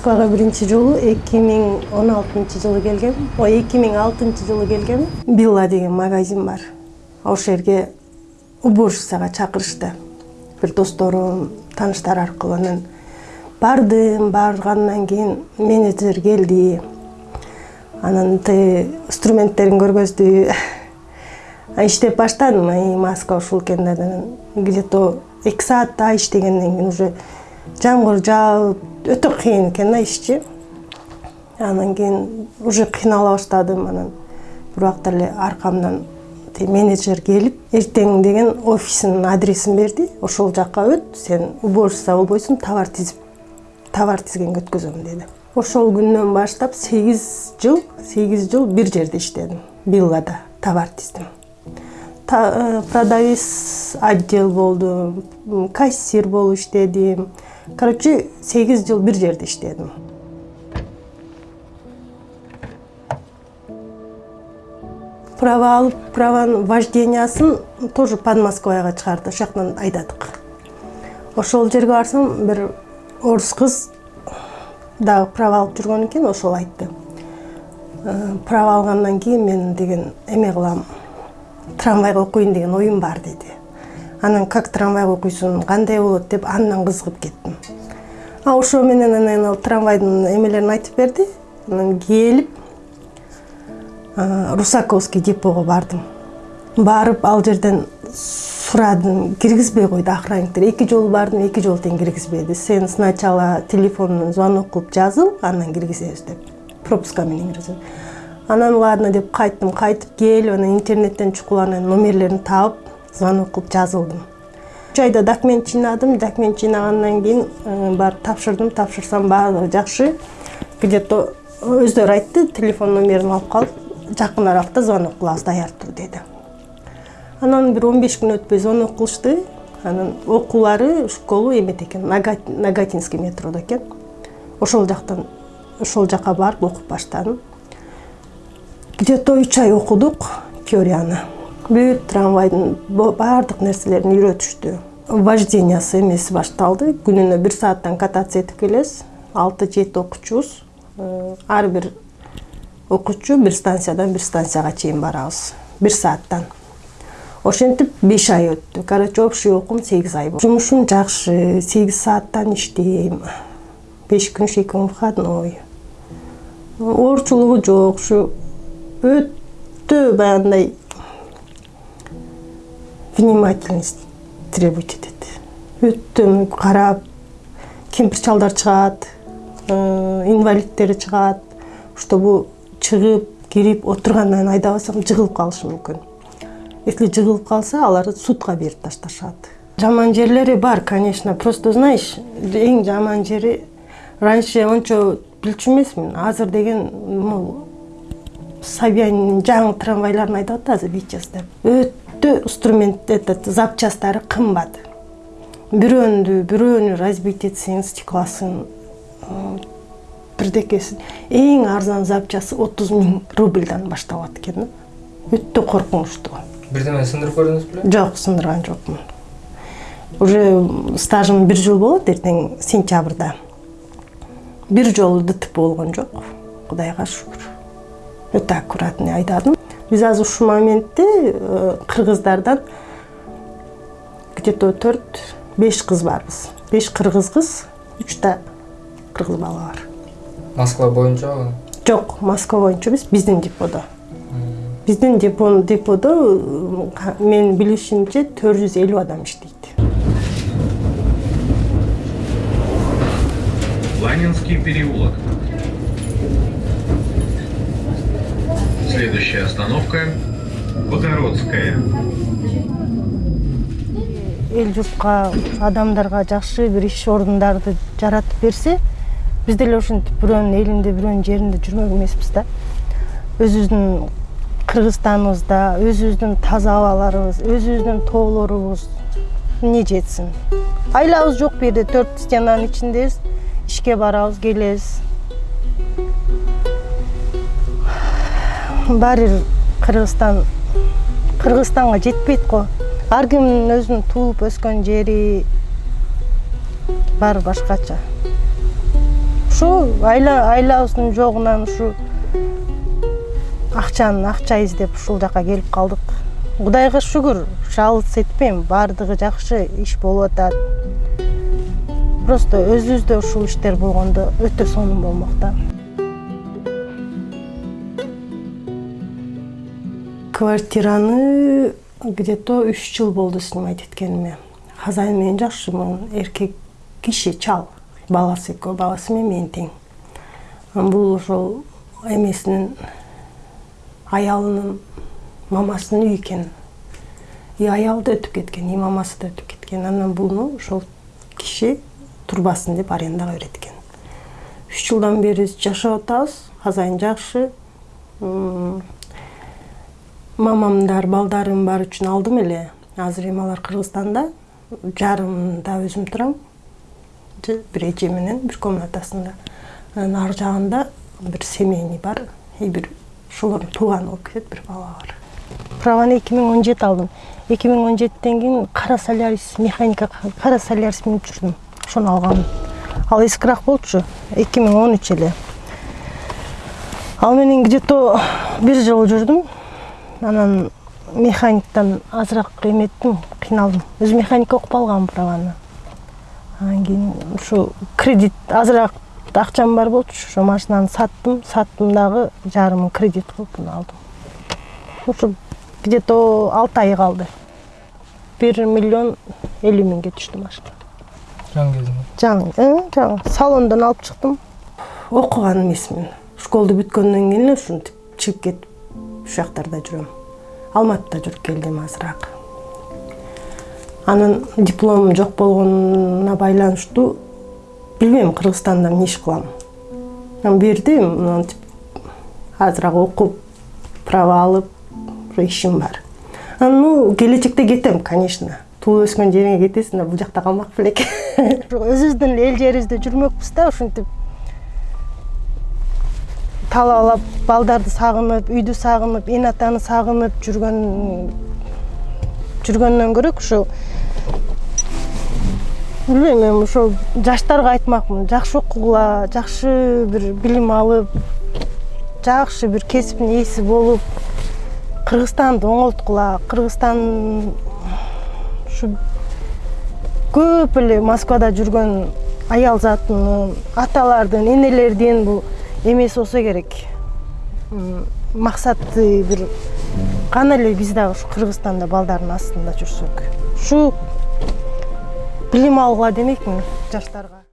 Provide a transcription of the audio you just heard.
москвага биринчи жолу эки миң он алтынчы жылы келгем. Ой эки миң алтынчы жылы келгем. Билла деген магазин бар. Ошол жерге уборщицага чакырышты. Бир досторум тааныштар аркылуу анан бардым баргандан кийин менеджер келди. Анан тиги инструменттерин көргөздү. Иштеп баштадым маска ушул экен да анан. Где то эки сааттай иштегенден кийин уже жамгыр жаап өтө кыйын экен да ишчи анан кийин уже кыйнала баштадым анан бир убакта эле аркамдан менеджер келип эртең деген офисинин адресин берди ошол жака өт сен уборщица болбойсуң товар тизип товар тизгенге өткөзөм деди ошол күндөн баштап сегиз жыл сегиз жыл бир жерде иштедим виллада товар тиздим продавец отдел болдум кассир болуп иштедим короче сегиз жыл бир жерде иштедим права алып праванын вождениясын тоже под москваға чыгарды ошол жактан айдадык ошол жерге барсам бир орус кыз дагы права алып жүргөн экен ошол айтты права алгандан кийин мен деген эме кылам трамвайга окуйн деген оюм бар деди анан как трамвайга окуйсуң кандай болот деп андан кызыгып кеттим. А ошо менен анан ал трамвайдын эмелерин айтып берди. Анан келип русаковский депого бардым. Барып ал жерден сурадым киргизбей койду охранниктер эки жолу бардым эки жолу тең киргизбеди сен сначала телефондон звонок кылып жазыл анан киргизебиз деп пропуска менен киргизет анан ладно деп кайттым. Кайтып келип анан интернеттен чукуланын номерлерин таап звонок кылып жазылдым. Үч айда документ жыйнадым. Документ жыйнагандан кийин э, барып тапшырдым. Тапшырсам баардыгы жакшы. Где то өздөрү айтты телефон номерин алып калып жакын аралыкта звонок кылабыз даяр тур деди. Анан бир он беш күн өтпөй звонок кылышты анан окуулары школу эмеде экен нагатинский метродо экен. Ошол жактан ошол жака барып окуп баштадым. Где то үч ай окудук теорияны бүт трамвайдын баардык нерселерин үйрөтүштү вождениясы эмеси башталды күнүнө бир сааттан кататься этип келесиз алты жети окуучубуз ар бир окуучу бир станциядан бир станцияга чейин барабыз бир сааттан ошентип беш ай өттү короче общий окуум сегиз ай болду жумушум жакшы сегиз сааттан иштейм беш күн эки күн выходной оорчулугу жок ушу өтө баягындай внимательность требовать этет өтө карап кемпир чалдар чыгат э, инвалидтер чыгат чтобы чыгып кирип кийин айдабасам жыгылып калышы мүмкүн если жыгылып калса аларды судка берип ташташат жаман жерлери бар конечно. Просто знаешь эң жаман жери раньше ончо билчү эмесмин азыр деген могу собянин жаңы трамвайларын айдап атат азыр деп. Өтө инструмент этот запчастары кымбат бирөөнү бирөөнү разбить этсең стеклосын бирдекесин эң арзан запчасы отуз миң рубльдан башталат экен да? Өтө коркунучтуу бирдеме сындырып көрдүңүз беле жок сындырган жокмун уже стажым бир жыл болот эртең сентябрда бир жолу дтп болгон жок кудайга шүгүр өтө аккуратный айдадым. Биз азыр ушул моментте э, кыргыздардан где то төрт беш кыз барбыз. Беш кыргыз кыз үчта кыргыз бала бар. Москва боюнчабы жок москва боюнча эмес биздин деподо биздин деподо менин билишимче төрт жүз элүү адам иштейт Ланинский переулок. Следующая остановка – Богородская. эл журтка адамдарга жакшы бир иш орундарды жаратып берсе биз деле ошентип бирөөнүн элинде бирөөнүн жеринде жүрмөк эмеспиз да. Өзүбүздүн кыргызстаныбызда өзүбүздүн таза абаларыбыз өзүбүздүн тоолорубуз эмне жетсин айлабыз жок бул жерде төрт стенанын ичиндебиз ишке барабыз келебиз баары бир кыргызстан кыргызстанга жетпейт го. Ар кимдин өзүнүн туулуп өскөн жери баары башкача. Ошо айла айлабыздын жогунан ушу акчаны акча издеп ушул жака келип калдык. Кудайга шүгүр жалгыз этпейм баардыгы жакшы иш болуп атат. Просто өзүбүздө ушул иштер болгондо өтө сонун болмок да квартираны где то үч жыл болду снимать эткениме хозяин менен жакшымын эркек киши чал. Баласы экөө баласы менен мен тең бул ошол эмесинин аялынын мамасынын үйү экен и аялы да өтүп кеткен и мамасы да өтүп кеткен. Анан буну ошол киши турбасын деп арендага берет экен үч жылдан бери жашап атабыз хозяин жакшы мамамдар балдарым бар үчүн алдым эле. Азыр эми алар кыргызстанда. Жарымында өзүм турам. Бир эже менен бир комнатасында. Анан ар жагында бир семейный бар. И бир ошолордун тууганы болуп кетет бир бала бар праваны эки миң он жети алдым. Эки миң он жетиден кийин кара солярис механика кара солярис минип жүрдүм. Ошону алганмын ал эскираак болчу. Эки миң он үч эле. Ал менен где то бир жыл жүрдүм. Анан механиктан азыраак эметтим кыйналдым. Өзү механика окуп алганмын праваны анан кийин ушу кредит азыраак акчам бар болчу ошо машинаны саттым. Саттым дагы жарымын кредит кылып мына алдым. Ушу где то алты ай калды. Бир миллион элүү миңге түштү машина. Жаңы кезиңе жаңы жаңы. Салондон алып чыктым. Окуган эмесмин школду бүткөндөн кийин эле ушинтип чыгып кетип ушул жактарда жүрөм. Алматыда жүрүп келдим азыраак. Анан дипломум жок болгонуна байланыштуу билбейм кыргызстанда эмне иш кылам. Анан бердим мынтип азыраак окуп право алып ишим бар. Анан ну келечекте кетем конечно. Туулуп өскөн жериңе кетесиң да бул жакта калмак белек өзүбүздүн эл жерибизде жүрмөкпүз да ушинтип. Талаалап балдарды сагынып үйдү сагынып эне атаны сагынып жүргөн жүргөндөн көрө ушу билбейм эми ошол жаштарга айтмакмын. Жакшы окугула жакшы бир билим алып жакшы бир кесиптин ээси болуп кыргызстанды оңолткула. Кыргызстан ушу көп эле москвада жүргөн аял затынын аталардын энелердин бул эмеси болсо керек максаты бир кана эле биз дагы ушу кыргызстанда балдардын астында жүрсөк ушу билим алгыла демекмин жаштарга